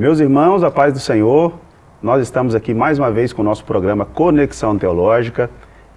Meus irmãos, a paz do Senhor, nós estamos aqui mais uma vez com o nosso programa Conexão Teológica.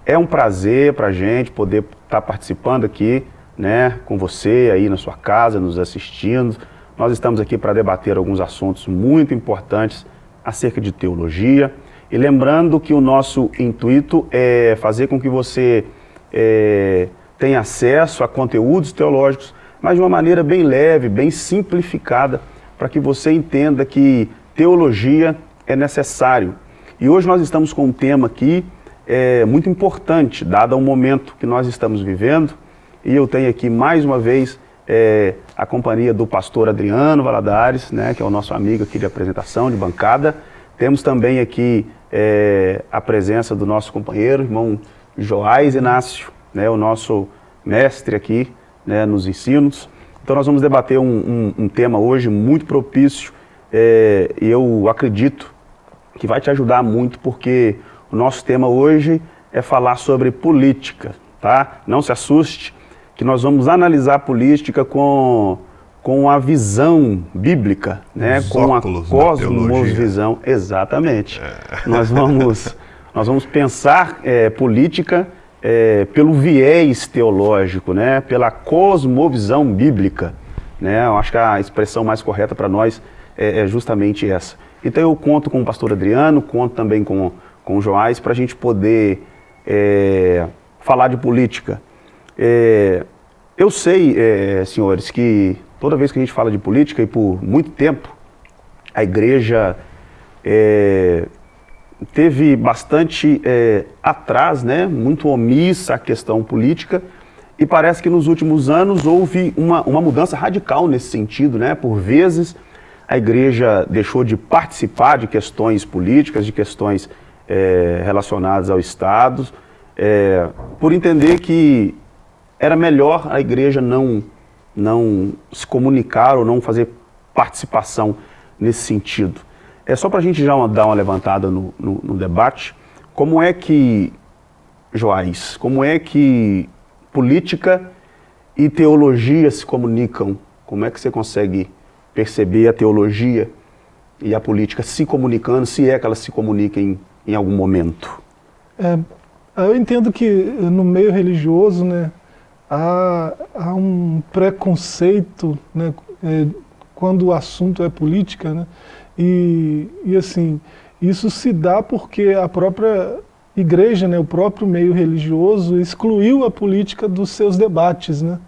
É um prazer para a gente poder estar tá participando aqui né, com você aí na sua casa, nos assistindo. Nós estamos aqui para debater alguns assuntos muito importantes acerca de teologia. E lembrando que o nosso intuito é fazer com que você é, tenha acesso a conteúdos teológicos, mas de uma maneira bem leve, bem simplificada, para que você entenda que teologia é necessário. E hoje nós estamos com um tema aqui é, muito importante, dado o momento que nós estamos vivendo, e eu tenho aqui mais uma vez é, a companhia do pastor Adriano Valadares, né, que é o nosso amigo aqui de apresentação, de bancada. Temos também aqui é, a presença do nosso companheiro, irmão Joás Inácio, né, o nosso mestre aqui né, nos ensinos. Então nós vamos debater um, um, um tema hoje muito propício é, e eu acredito que vai te ajudar muito porque o nosso tema hoje é falar sobre política, tá? Não se assuste que nós vamos analisar a política com, com a visão bíblica, né? Os com a cosmovisão, exatamente. É. Nós, vamos, nós vamos pensar é, política é, pelo viés teológico, né, pela cosmovisão bíblica. Né, eu acho que a expressão mais correta para nós é, é, justamente essa. Então eu conto com o pastor Adriano, conto também com, com o Joás, para a gente poder é, falar de política. É, eu sei, é, senhores, que toda vez que a gente fala de política, e por muito tempo, a igreja é, teve bastante é, atrás, né, muito omissa a questão política, e parece que nos últimos anos houve uma, uma mudança radical nesse sentido, né, por vezes a igreja deixou de participar de questões políticas, de questões é, relacionadas ao Estado, é, por entender que era melhor a igreja não, não se comunicar ou não fazer participação nesse sentido. É só para a gente já uma, dar uma levantada no, no, no, debate, como é que, Joás, como é que política e teologia se comunicam? Como é que você consegue perceber a teologia e a política se comunicando, se é que elas se comuniquem em algum momento? É, eu entendo que no meio religioso, né, há, há um preconceito, né, é, quando o assunto é política, né, e, e assim, isso se dá porque a própria igreja, né, o próprio meio religioso, excluiu a política dos seus debates. Né?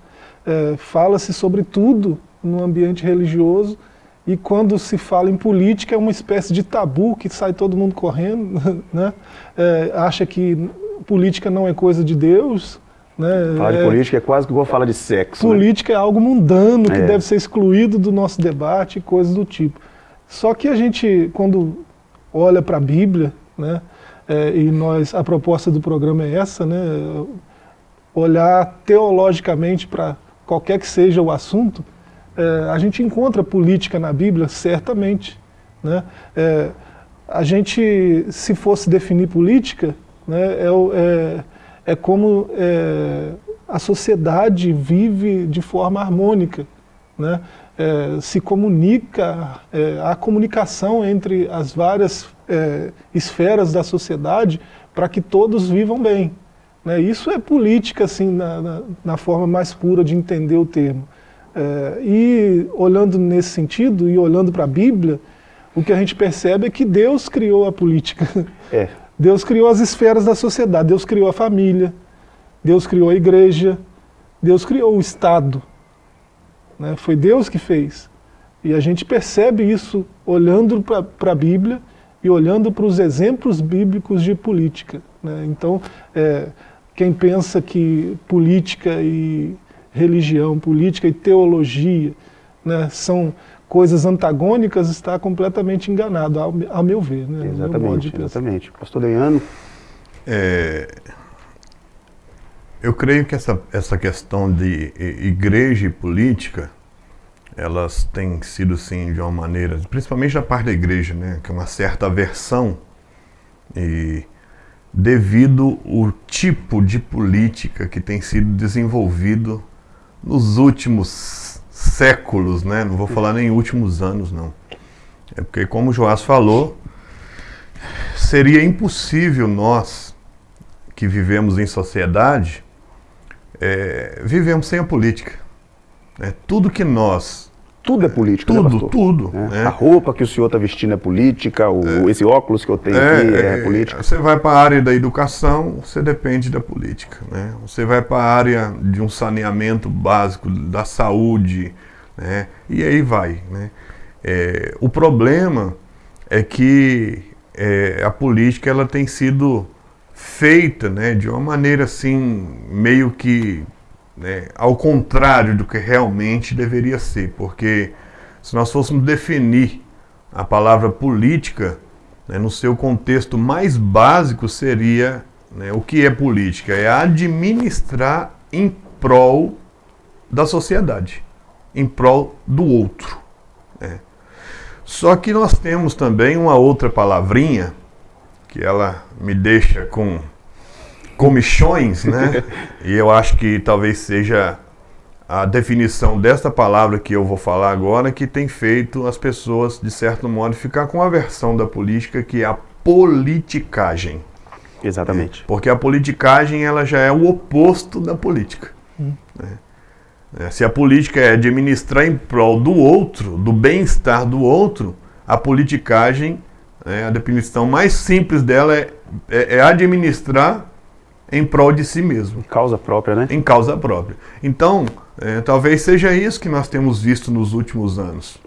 É, Fala-se sobre tudo no ambiente religioso e quando se fala em política é uma espécie de tabu que sai todo mundo correndo, né? É, acha que política não é coisa de Deus. Né? Falar de é, política é quase que vou falar de sexo. Né? Política né? é algo mundano que é. deve ser excluído do nosso debate e coisas do tipo. Só que a gente, quando olha para a Bíblia, né, é, e nós, a proposta do programa é essa, né, olhar teologicamente para qualquer que seja o assunto, é, a gente encontra política na Bíblia, certamente. Né? É, a gente, se fosse definir política, né, é, é, é como é, a sociedade vive de forma harmônica. Né? É, se comunica, é, a comunicação entre as várias é, esferas da sociedade para que todos vivam bem. Né? Isso é política, assim, na, na, na, forma mais pura de entender o termo. E olhando nesse sentido, e olhando para a Bíblia, o que a gente percebe é que Deus criou a política. É. Deus criou as esferas da sociedade, Deus criou a família, Deus criou a igreja, Deus criou o Estado. Né? Foi Deus que fez. E a gente percebe isso olhando para a Bíblia e olhando para os exemplos bíblicos de política. Né? Então, é, quem pensa que política e religião, política e teologia né, são coisas antagônicas, está completamente enganado, ao, ao meu ver. Né, exatamente, exatamente. Pastor Leandro? É, eu creio que essa, essa questão de igreja e política, elas têm sido, sim, de uma maneira, principalmente da parte da igreja, né, que é uma certa aversão, e devido o tipo de política que tem sido desenvolvido nos últimos séculos, né, não vou falar nem últimos anos, não. É porque, como o Joás falou, seria impossível nós, que vivemos em sociedade, é, vivemos sem a política. É, tudo que nós tudo é política, tudo, né? Tudo, é. A roupa que o senhor está vestindo é política, o, é. esse óculos que eu tenho é, aqui é, política. Você vai para a área da educação, você depende da política. Né? Você vai para a área de um saneamento básico, da saúde, né? e aí vai. Né? É, o problema é que é, a política ela tem sido feita né, de uma maneira assim, meio que né, ao contrário do que realmente deveria ser, porque se nós fôssemos definir a palavra política né, no seu contexto mais básico seria né, o que é política? É administrar em prol da sociedade, em prol do outro. Né. Só que nós temos também uma outra palavrinha que ela me deixa com comichões, né? e eu acho que talvez seja a definição desta palavra que eu vou falar agora que tem feito as pessoas, de certo modo, ficar com a versão da política que é a politicagem. Exatamente. Porque a politicagem ela já é o oposto da política. Hum. Né? É, se a política é administrar em prol do outro, do bem-estar do outro, a politicagem, né, a definição mais simples dela é, é, é administrar em prol de si mesmo. Em causa própria, né? Em causa própria. Então, é, talvez seja isso que nós temos visto nos últimos anos.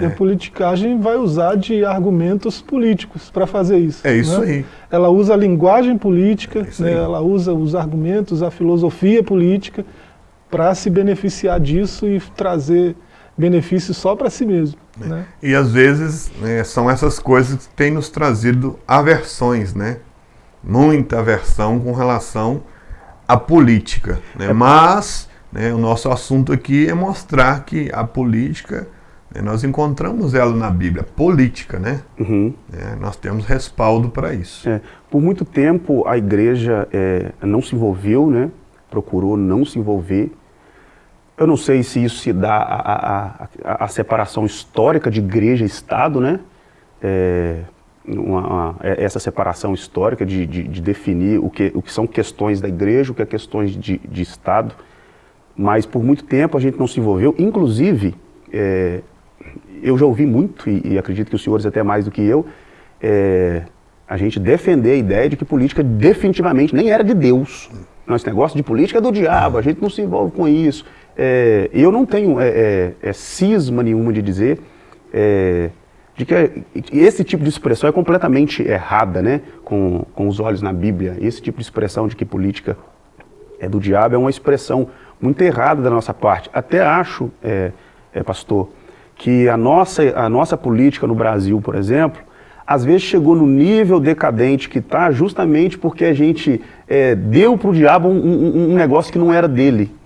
E a politicagem vai usar de argumentos políticos para fazer isso. É isso né? aí. Ela usa a linguagem política, é né? ela usa os argumentos, a filosofia política para se beneficiar disso e trazer benefícios só para si mesmo. É. Né? E às vezes né, são essas coisas que têm nos trazido aversões, né? muita aversão com relação à política. Né? Mas né, o nosso assunto aqui é mostrar que a política, né, nós encontramos ela na Bíblia, política, né? Uhum. É, nós temos respaldo para isso. É, por muito tempo a igreja é, não se envolveu, né? procurou não se envolver. Eu não sei se isso se dá a separação histórica de igreja e Estado, né? É, uma, uma, é, essa separação histórica de, de, de, definir o que, o que são questões da igreja, o que é questões de, de Estado, mas por muito tempo a gente não se envolveu, inclusive, é, eu já ouvi muito, e, e, acredito que os senhores até mais do que eu, é, a gente defender a ideia de que política definitivamente nem era de Deus. Nosso negócio de política é do diabo, a gente não se envolve com isso. É, eu não tenho é, é, é cisma nenhuma de dizer de que esse tipo de expressão é completamente errada, né? Com, com os olhos na Bíblia. Esse tipo de expressão de que política é do diabo é uma expressão muito errada da nossa parte. Até acho, é, é, pastor, que a nossa, a nossa política no Brasil, por exemplo, às vezes chegou no nível decadente que está justamente porque a gente é, deu para o diabo um, um, um negócio que não era dele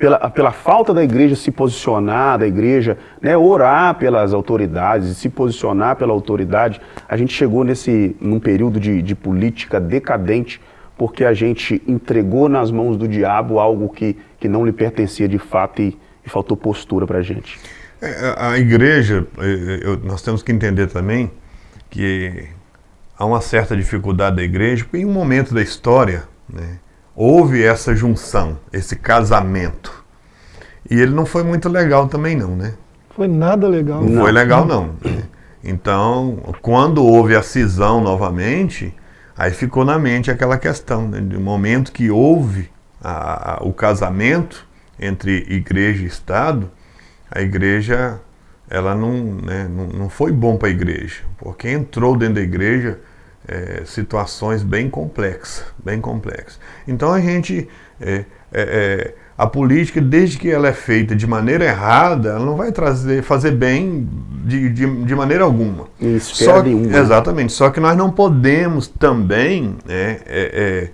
pela, pela falta da igreja se posicionar, da igreja né, orar pelas autoridades, se posicionar pela autoridade, a gente chegou nesse, num período de, de política decadente, porque a gente entregou nas mãos do diabo algo que, que não lhe pertencia de fato e, e faltou postura para a gente. É, a igreja, eu, nós temos que entender também que há uma certa dificuldade da igreja, porque em um momento da história, né, houve essa junção, esse casamento. E ele não foi muito legal também não, né? Foi nada legal. Não, não. foi legal não. Então, quando houve a cisão novamente, aí ficou na mente aquela questão, né? Do momento que houve a, a, o casamento entre igreja e Estado, a igreja, ela não, né, não, não foi bom para a igreja, porque entrou dentro da igreja é, situações bem complexas, bem complexas. Então a gente, é, é, é, a política, desde que ela é feita de maneira errada, ela não vai trazer, fazer bem de, de, de maneira alguma. Isso só, que, né? Exatamente. Só que nós não podemos também, né, é,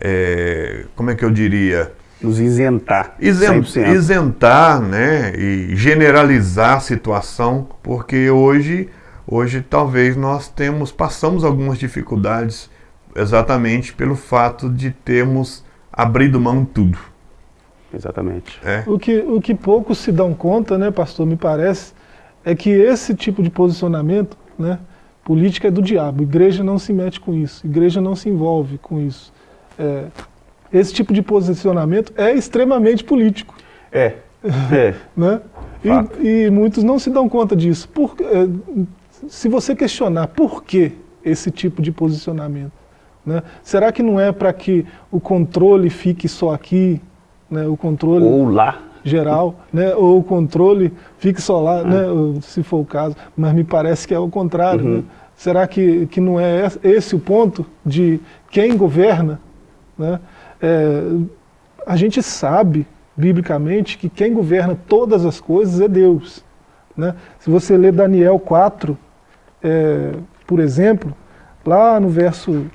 é, como é que eu diria? Nos isentar. Isent, isentar, né, e generalizar a situação, porque hoje Hoje talvez nós temos, passamos algumas dificuldades exatamente pelo fato de termos abrido mão de tudo. Exatamente. É. O, que, o que poucos se dão conta, né, pastor, me parece, é que esse tipo de posicionamento, né, política é do diabo, igreja não se mete com isso, igreja não se envolve com isso. É, esse tipo de posicionamento é extremamente político. É, é. né? E, e, muitos não se dão conta disso. Por, é, se você questionar por que esse tipo de posicionamento, né? será que não é para que o controle fique só aqui, né? o controle... Ou lá geral, né, ou o controle fique só lá, né, ah. se for o caso, mas me parece que é o contrário. Uhum. Né? Será que, que não é esse o ponto de quem governa? Né? É, a gente sabe, biblicamente, que quem governa todas as coisas é Deus. Né? Se você ler Daniel 4, é, por exemplo, lá no verso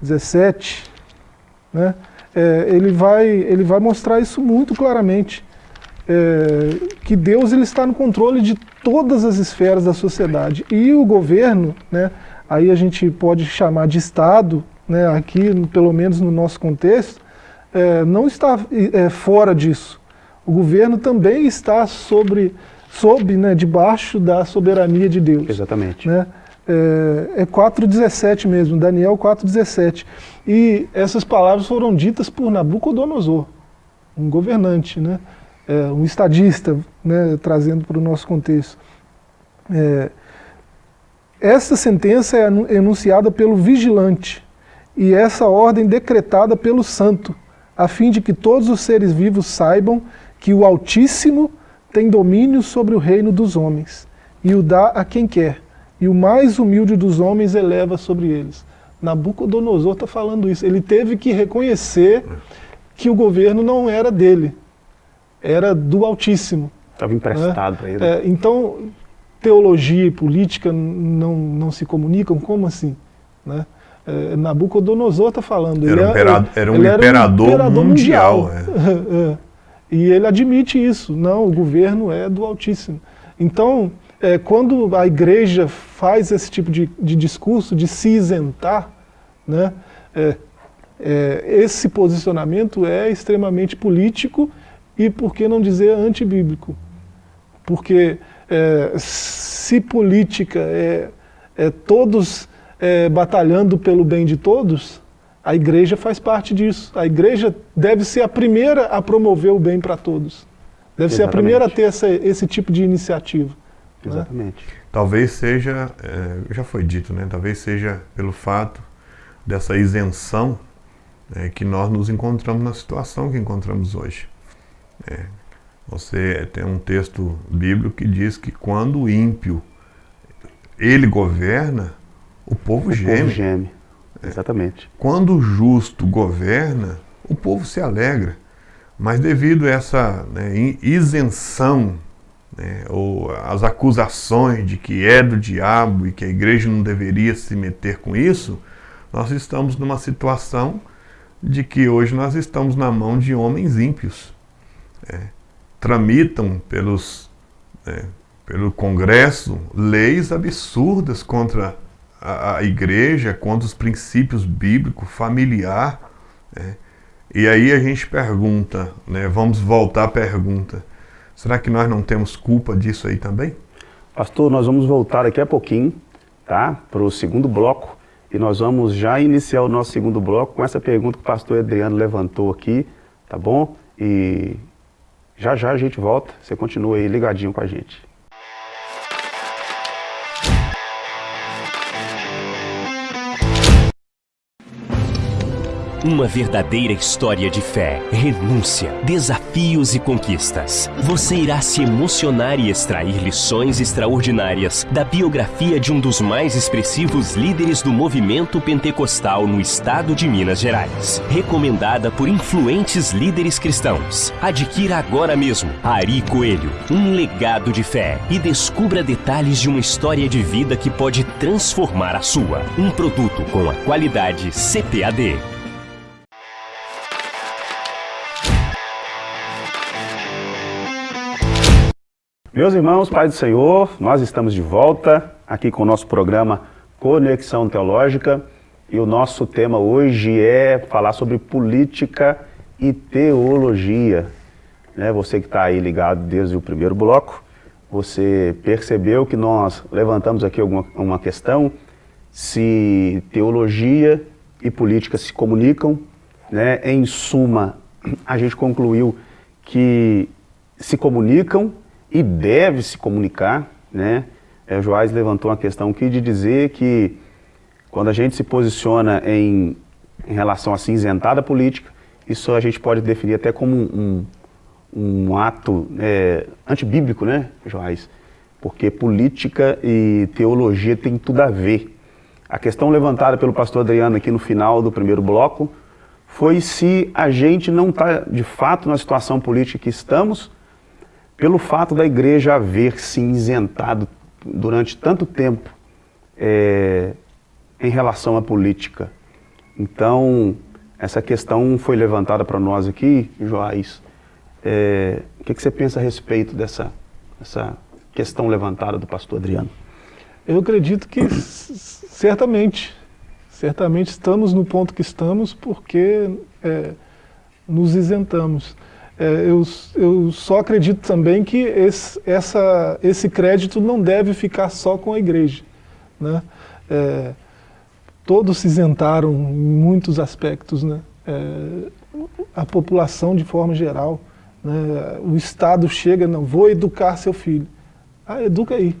17, né, é, ele, vai, ele vai mostrar isso muito claramente é, que Deus ele está no controle de todas as esferas da sociedade. E o governo, né, aí a gente pode chamar de Estado, né, aqui pelo menos no nosso contexto, é, não está é, fora disso. O governo também está sobre, sob, né, debaixo da soberania de Deus. Exatamente. Né? É, é 4,17 mesmo, Daniel 4,17. E essas palavras foram ditas por Nabucodonosor, um governante, né? é, um estadista, né, trazendo para o nosso contexto. É, essa sentença é enunciada pelo vigilante e essa ordem decretada pelo santo, a fim de que todos os seres vivos saibam que o Altíssimo tem domínio sobre o reino dos homens e o dá a quem quer, e o mais humilde dos homens eleva sobre eles. Nabucodonosor está falando isso. Ele teve que reconhecer que o governo não era dele, era do Altíssimo. Estava emprestado né? para ele. É, então, teologia e política não, não se comunicam? Como assim? Né? É, Nabucodonosor está falando. Era, ele, um, imperador, era um imperador, um imperador mundial. mundial é. E ele admite isso. Não, o governo é do Altíssimo. Então, é, quando a igreja faz esse tipo de, de discurso, de se isentar, né, é, é, esse posicionamento é extremamente político e, por que não dizer, antibíblico. Porque é, se política é, é todos é, batalhando pelo bem de todos, a igreja faz parte disso. A igreja deve ser a primeira a promover o bem para todos. Deve Exatamente. ser a primeira a ter essa, esse tipo de iniciativa. Né? Exatamente. Né? Talvez seja, é, já foi dito, né? talvez seja pelo fato dessa isenção é, que nós nos encontramos na situação que encontramos hoje. É, você tem um texto bíblico que diz que quando o ímpio ele governa, o povo o geme. Povo geme. É. Exatamente. Quando o justo governa, o povo se alegra. Mas devido a essa né, isenção, né, ou as acusações de que é do diabo e que a igreja não deveria se meter com isso, nós estamos numa situação de que hoje nós estamos na mão de homens ímpios é, tramitam pelos, é, pelo Congresso leis absurdas contra a, a, igreja, contra os princípios bíblicos, familiar. É. E aí a gente pergunta, né, vamos voltar à pergunta, será que nós não temos culpa disso aí também? Pastor, nós vamos voltar daqui a pouquinho, tá, para o segundo bloco, e nós vamos já iniciar o nosso segundo bloco com essa pergunta que o pastor Adriano levantou aqui, tá bom? E já já a gente volta, você continua aí ligadinho com a gente. Uma verdadeira história de fé, renúncia, desafios e conquistas. Você irá se emocionar e extrair lições extraordinárias da biografia de um dos mais expressivos líderes do movimento pentecostal no estado de Minas Gerais. Recomendada por influentes líderes cristãos. Adquira agora mesmo Ari Coelho, um legado de fé e descubra detalhes de uma história de vida que pode transformar a sua. Um produto com a qualidade CPAD. Meus irmãos, Pai do Senhor, nós estamos de volta aqui com o nosso programa Conexão Teológica e o nosso tema hoje é falar sobre política e teologia. Né, você que está aí ligado desde o primeiro bloco, você percebeu que nós levantamos aqui alguma uma questão se teologia e política se comunicam, né? Em suma, a gente concluiu que se comunicam e deve se comunicar, né? É, Joás levantou uma questão aqui de dizer que quando a gente se posiciona em, em relação à cinzentada política, isso a gente pode definir até como um, um, um ato é, antibíblico, né, Joás? Porque política e teologia tem tudo a ver. A questão levantada pelo pastor Adriano aqui no final do primeiro bloco foi se a gente não está, de fato, na situação política que estamos, pelo fato da igreja haver se isentado durante tanto tempo é, em relação à política. Então, essa questão foi levantada para nós aqui, Joás. É, o que, que, você pensa a respeito dessa, questão levantada do pastor Adriano? Eu acredito que certamente, certamente estamos no ponto que estamos porque é, nos isentamos. É, eu, eu, só acredito também que esse, essa, esse crédito não deve ficar só com a igreja. Né? É, todos se isentaram em muitos aspectos, né? É, a população de forma geral, né? o Estado chega, não, vou educar seu filho. Ah, educa aí.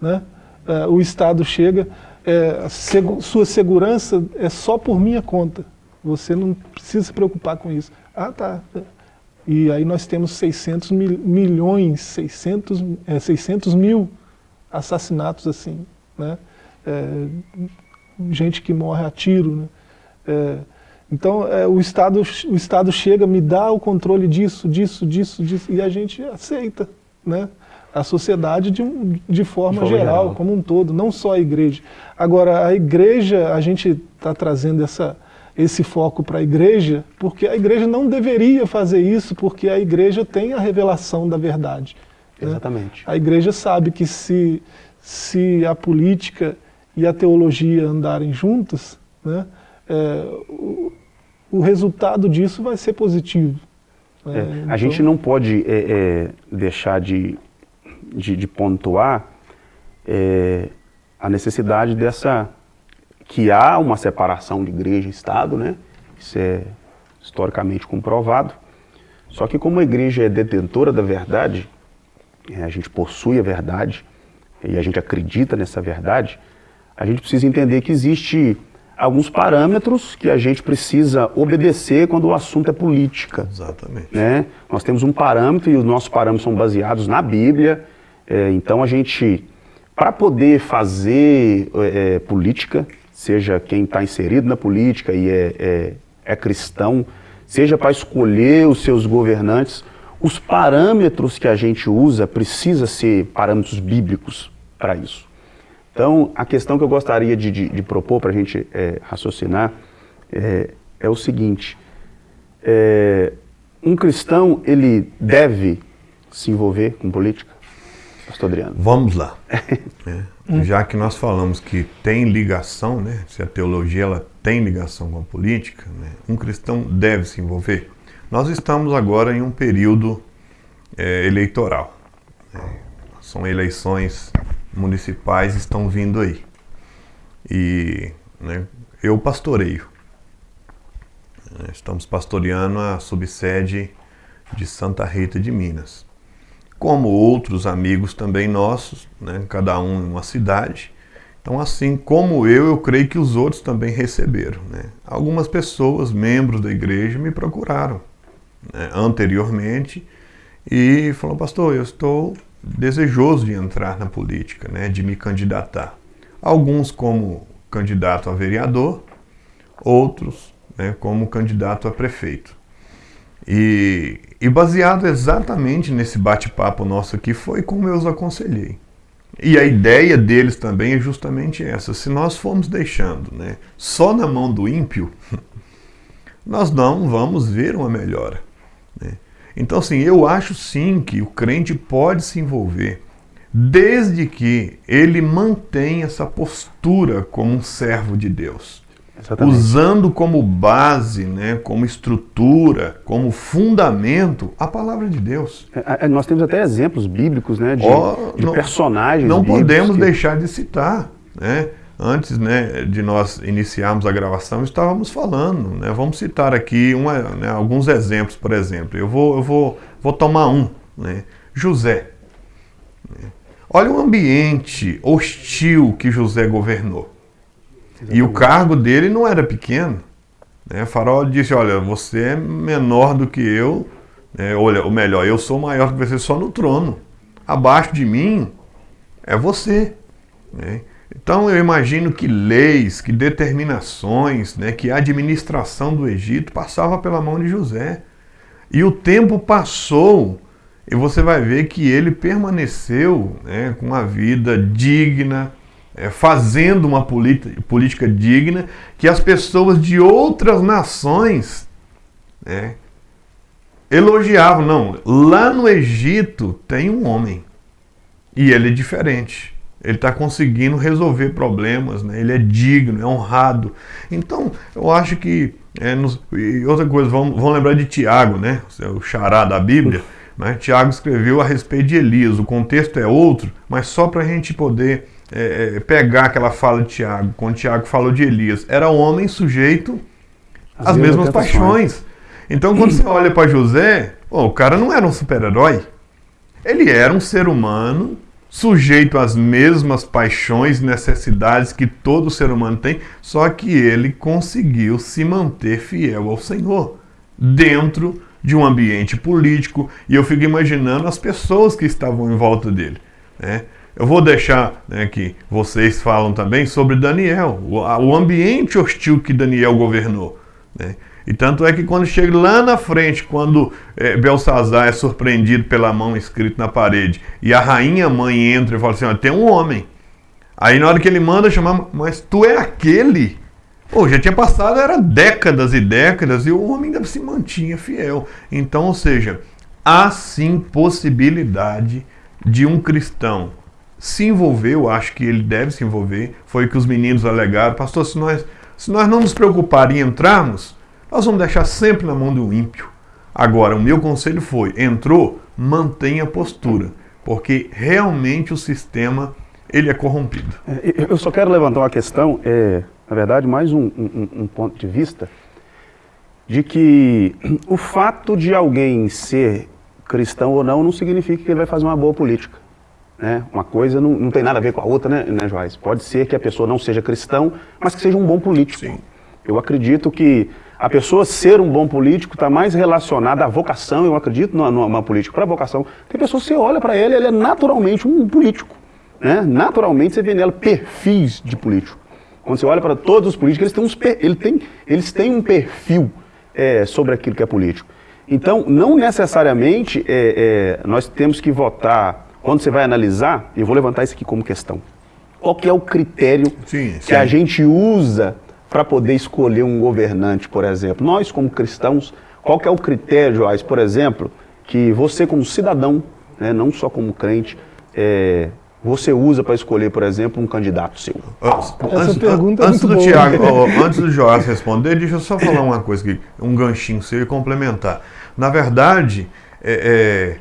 Né? É, o Estado chega, é, seg sua segurança é só por minha conta, você não precisa se preocupar com isso. Ah, tá. E aí nós temos 600 mil, milhões, 600, é, 600 mil assassinatos assim, né? É, gente que morre a tiro. Né? É, então é, o, Estado, o Estado chega, me dá o controle disso, disso, disso, disso, e a gente aceita. Né? A sociedade de, de, forma, de forma geral, geral, como um todo, não só a igreja. Agora, a igreja, a gente está trazendo essa, esse foco para a igreja, porque a igreja não deveria fazer isso, porque a igreja tem a revelação da verdade. Né? Exatamente. A igreja sabe que se, se a política e a teologia andarem juntas, né, é, o, o, resultado disso vai ser positivo. Né? É, então... A gente não pode é, é, deixar de, de, de pontuar é, a necessidade dessa que há uma separação de igreja e Estado, né? Isso é historicamente comprovado. Só que como a igreja é detentora da verdade, é, a gente possui a verdade e a gente acredita nessa verdade, a gente precisa entender que existe alguns parâmetros que a gente precisa obedecer quando o assunto é política. Exatamente. Né? Nós temos um parâmetro e os nossos parâmetros são baseados na Bíblia. É, então a gente, para poder fazer é, política, seja quem está inserido na política e é, é, é cristão, seja para escolher os seus governantes, os parâmetros que a gente usa precisa ser parâmetros bíblicos para isso. Então, a questão que eu gostaria de, de, de propor para a gente é, raciocinar é, é, o seguinte, é, um cristão, ele deve se envolver com política? Pastor Adriano. Vamos lá. É, já que nós falamos que tem ligação, né, se a teologia ela tem ligação com a política, né, um cristão deve se envolver. Nós estamos agora em um período é, eleitoral. Né, são eleições municipais estão vindo aí. E né, eu pastoreio. Estamos pastoreando a subsede de Santa Rita de Minas. Como outros amigos também nossos, né, cada um em uma cidade. Então, assim como eu, eu creio que os outros também receberam. Né? Algumas pessoas, membros da igreja, me procuraram né, anteriormente e falaram, pastor, eu estou desejoso de entrar na política, né, de me candidatar. Alguns como candidato a vereador, outros né, como candidato a prefeito. E, e baseado exatamente nesse bate-papo nosso aqui, foi como eu os aconselhei. E a ideia deles também é justamente essa. Se nós formos deixando né, só na mão do ímpio, nós não vamos ver uma melhora. Né? Então, assim, eu acho sim que o crente pode se envolver, desde que ele mantenha essa postura como um servo de Deus. Exatamente. usando como base, né, como estrutura, como fundamento a palavra de Deus. É, é, nós temos até exemplos bíblicos, né, de, oh, de não, personagens. Não podemos que... deixar de citar, né? Antes né, de nós iniciarmos a gravação, estávamos falando. Né, vamos citar aqui uma, né, alguns exemplos, por exemplo. Eu vou, eu vou, vou tomar um. Né, José. Olha o ambiente hostil que José governou. Exatamente. E o cargo dele não era pequeno. Né? Faraó disse: Olha, você é menor do que eu, né? olha, ou melhor, eu sou maior que você só no trono. Abaixo de mim é você. Né? Então eu imagino que leis, que determinações, né, que a administração do Egito passava pela mão de José. E o tempo passou e você vai ver que ele permaneceu né, com uma vida digna, fazendo uma política digna que as pessoas de outras nações né, elogiavam. Não, lá no Egito tem um homem e ele é diferente. Ele está conseguindo resolver problemas, né? ele é digno, é honrado. Então, eu acho que. É, nos, e outra coisa, vamos, vamos lembrar de Tiago, né? o xará da Bíblia. Né? Tiago escreveu a respeito de Elias. O contexto é outro, mas só para a gente poder é, é, pegar aquela fala de Tiago, quando Tiago falou de Elias. Era um homem sujeito às, às mesmas paixões. Então, quando você olha para José, oh, o cara não era um super-herói. Ele era um ser humano sujeito às mesmas paixões e necessidades que todo ser humano tem, só que ele conseguiu se manter fiel ao Senhor dentro de um ambiente político e eu fico imaginando as pessoas que estavam em volta dele. Né? Eu vou deixar né, que vocês falam também sobre Daniel, o, o ambiente hostil que Daniel governou. Né? E tanto é que quando chega lá na frente, quando é, Belsazar é surpreendido pela mão escrita na parede, e a rainha mãe entra e fala assim: tem um homem. Aí na hora que ele manda chamar, mas tu é aquele? Pô, já tinha passado, era décadas e décadas, e o homem ainda se mantinha fiel. Então, ou seja, há sim possibilidade de um cristão se envolver, eu acho que ele deve se envolver, foi que os meninos alegaram, pastor, se nós, se nós não nos preocuparmos em entrarmos, nós vamos deixar sempre na mão do ímpio. Agora, o meu conselho foi: entrou, mantenha a postura, porque realmente o sistema ele é corrompido. É, eu só quero levantar uma questão, é, na verdade, mais um, um, um ponto de vista, de que o fato de alguém ser cristão ou não não significa que ele vai fazer uma boa política. Né? Uma coisa não, não tem nada a ver com a outra, né, né, Joás? Pode ser que a pessoa não seja cristão, mas que seja um bom político. Sim. Eu acredito que a pessoa ser um bom político está mais relacionada à vocação, eu acredito numa, numa política para vocação. Tem pessoa que você olha para ele, ele é naturalmente um político. Né? Naturalmente você vê nela perfis de político. Quando você olha para todos os políticos, eles têm, uns, ele tem, eles têm um perfil é, sobre aquilo que é político. Então, não necessariamente é, é, nós temos que votar, quando você vai analisar, eu vou levantar isso aqui como questão. Qual que é o critério sim, sim. que a gente usa para poder escolher um governante, por exemplo? Nós, como cristãos, qual que é o critério, Joás, por exemplo, que você como cidadão, né, não só como crente, é, você usa para escolher, por exemplo, um candidato seu? Essa antes, pergunta antes é do Tiago, antes do Joás responder, deixa eu só falar uma coisa aqui, um ganchinho seu e complementar. Na verdade, é,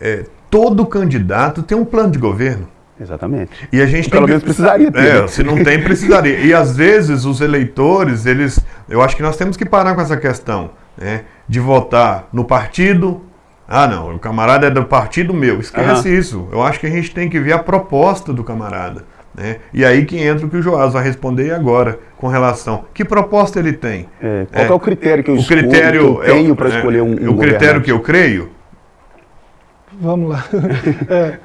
é, é, todo candidato tem um plano de governo. Exatamente. E a gente Pelo menos precisaria ter. É, se não tem, precisaria. E às vezes os eleitores, eles. Eu acho que nós temos que parar com essa questão, né? De votar no partido. Ah, não, o camarada é do partido meu. Esquece uhum. isso. Eu acho que a gente tem que ver a proposta do camarada. Né? E aí que entra o que o Joás vai responder agora com relação. Que proposta ele tem? É, qual é, é, o critério que eu, o critério, que eu tenho para é, escolher um, um O critério que eu creio? Vamos lá. é,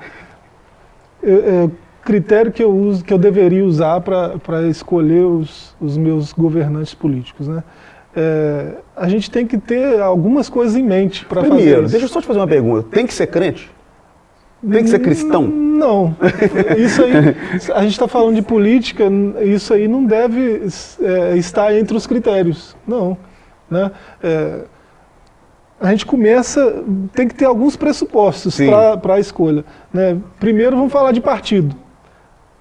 é, critério que eu uso, que eu deveria usar para escolher os, os meus governantes políticos, né? É, a gente tem que ter algumas coisas em mente para fazer Primeiro, deixa eu só te fazer uma pergunta. Tem que ser crente? Tem que ser cristão? Não. Isso aí, a gente está falando de política, isso aí não deve é, estar entre os critérios. Não. Né? É, a gente começa, tem que ter alguns pressupostos para a escolha. Né? Primeiro vamos falar de partido.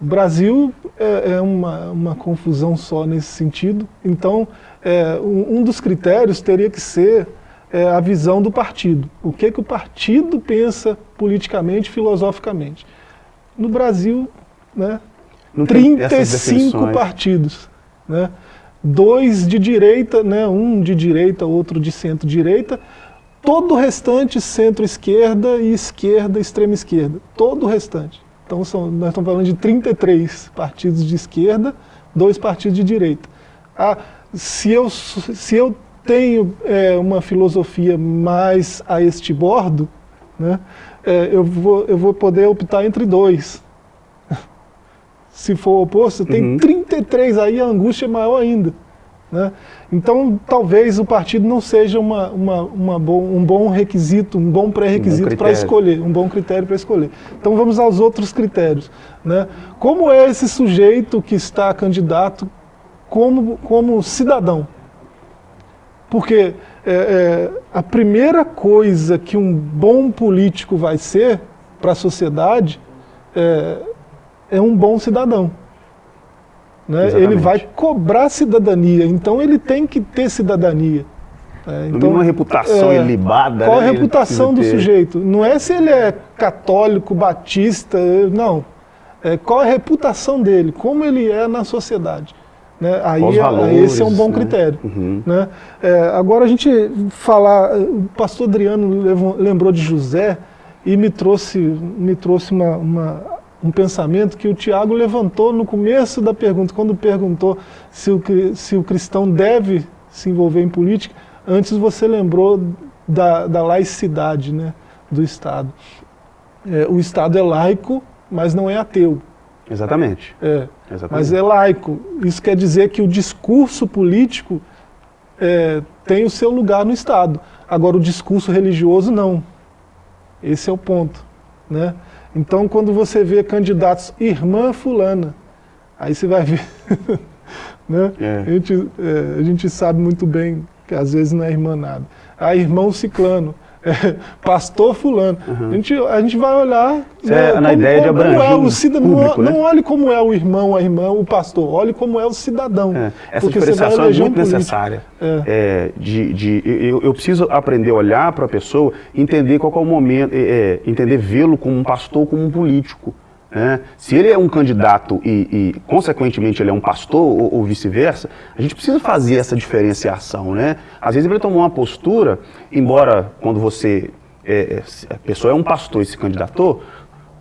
O Brasil é, é uma, uma, confusão só nesse sentido, então é, um, um, dos critérios teria que ser é, a visão do partido. O que, que o partido pensa politicamente, filosoficamente. No Brasil, né, 35 partidos. Né, dois de direita, né, um de direita, outro de centro-direita, todo o restante centro-esquerda e esquerda, extrema-esquerda. Todo o restante. Então são, nós estamos falando de 33 partidos de esquerda, dois partidos de direita. Ah, se, eu, se eu tenho é, uma filosofia mais a este bordo, né, é, eu, vou, eu vou poder optar entre dois. se for o oposto, tem uhum. 33, aí a angústia é maior ainda. Né? Então, talvez o partido não seja uma, uma, uma bom, um bom requisito, um bom pré-requisito um para escolher, um bom critério para escolher. Então, vamos aos outros critérios. Né? Como é esse sujeito que está candidato como, como cidadão? Porque é, é, a primeira coisa que um bom político vai ser para a sociedade é, é um bom cidadão. Né? Ele vai cobrar cidadania, então ele tem que ter cidadania. É, então, uma reputação é, ilibada. Qual né? a reputação do ter. sujeito? Não é se ele é católico, batista, não. É, qual a reputação dele, como ele é na sociedade. Né? Aí, valores, aí esse é um bom né? critério. Uhum. Né? É, agora a gente falar, o pastor Adriano lembrou de José e me trouxe, me trouxe uma, uma um pensamento que o Tiago levantou no começo da pergunta, quando perguntou se o, se o cristão deve se envolver em política, antes você lembrou da, da laicidade né, do Estado. É, o Estado é laico, mas não é ateu. Exatamente. É, Exatamente. Mas é laico. Isso quer dizer que o discurso político é, tem o seu lugar no Estado. Agora, o discurso religioso, não. Esse é o ponto. Né? Então, quando você vê candidatos irmã fulana, aí você vai ver. né? É. A, gente, é, a gente sabe muito bem que às vezes não é irmã nada. Ah, irmão ciclano. É, pastor fulano. Uhum. A, gente, a gente vai olhar... Né, é na como, ideia de abranger é o cidadão, público, não, né? não olhe como é o irmão, a irmã, o pastor, olhe como é o cidadão. É, essa diferenciação é muito um necessária. É. é. de, de, eu, eu, preciso aprender a olhar para a pessoa, entender qual é o momento, é, é, entender vê-lo como um pastor, como um político. Né? Se ele é um candidato e, e consequentemente, ele é um pastor ou, ou vice-versa, a gente precisa fazer essa diferenciação. Né? Às vezes ele tomou uma postura, embora quando você, é, é, a pessoa é um pastor e se candidatou,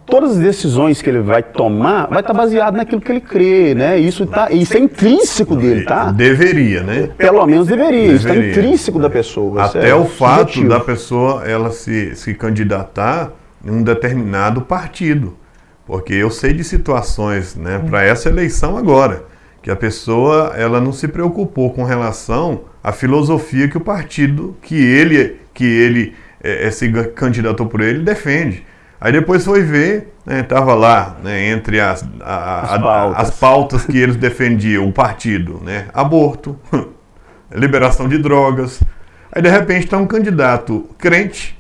todas as decisões que ele vai tomar vai estar baseado naquilo que ele crê, né? Isso, tá, isso é intrínseco dele, tá? Deveria, né? Pelo menos deveria, deveria. isso está intrínseco da pessoa. Até é o fato subjetivo. da pessoa ela se, se candidatar em um determinado partido. Porque eu sei de situações, né, para essa eleição agora, que a pessoa ela não se preocupou com relação à filosofia que o partido que ele que ele é, é se candidatou por ele defende. Aí depois foi ver, estava né, lá né, entre as, a, as, pautas. as pautas que eles defendiam, o partido, né, aborto, liberação de drogas. Aí de repente está um candidato crente,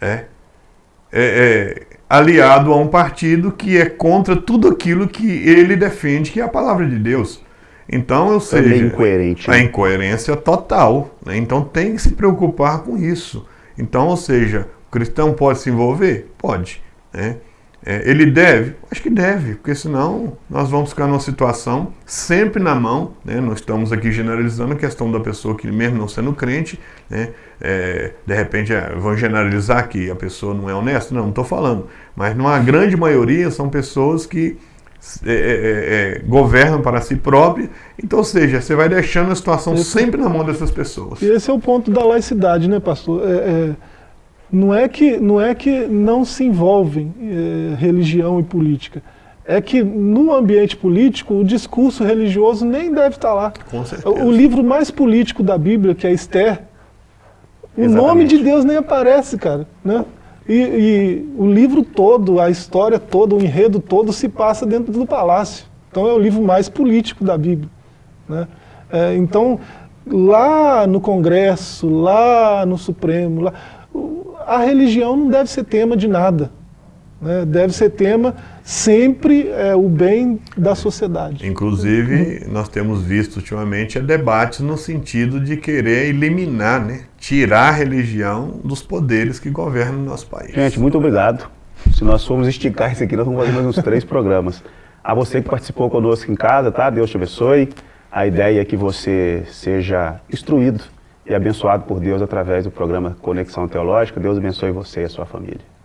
é, é, é aliado a um partido que é contra tudo aquilo que ele defende, que é a palavra de Deus. Então, eu sei. É incoerente. A né? incoerência total. Né? Então, tem que se preocupar com isso. Então, ou seja, o cristão pode se envolver? Pode. Né? É, ele deve? Acho que deve, porque senão nós vamos ficar numa situação sempre na mão, né? nós estamos aqui generalizando a questão da pessoa que mesmo não sendo crente, né? É, de repente é, vão generalizar que a pessoa não é honesta, não, não estou falando, mas numa grande maioria são pessoas que é, é, é, é governam para si próprias, então, ou seja, você vai deixando a situação esse, sempre na mão dessas pessoas. E esse é o ponto da laicidade, né pastor? é, não é que não, é que não se envolvem eh, religião e política. É que no ambiente político o discurso religioso nem deve estar lá. Com certeza. O livro mais político da Bíblia, que é Esther, o Exatamente. nome de Deus nem aparece, cara. Né? E, e, o livro todo, a história toda, o enredo todo se passa dentro do palácio. Então é o livro mais político da Bíblia. Né? É, então, lá no Congresso, lá no Supremo, lá, a religião não deve ser tema de nada. Né? Deve ser tema sempre é, o bem da sociedade. Inclusive, nós temos visto ultimamente debates no sentido de querer eliminar, né, tirar a religião dos poderes que governam o nosso país. Gente, muito obrigado. Se nós formos esticar isso aqui, nós vamos fazer mais uns três programas. A você que participou conosco em casa, tá? Deus te abençoe. A ideia é que você seja instruído e abençoado por Deus através do programa Conexão Teológica. Deus abençoe você e a sua família.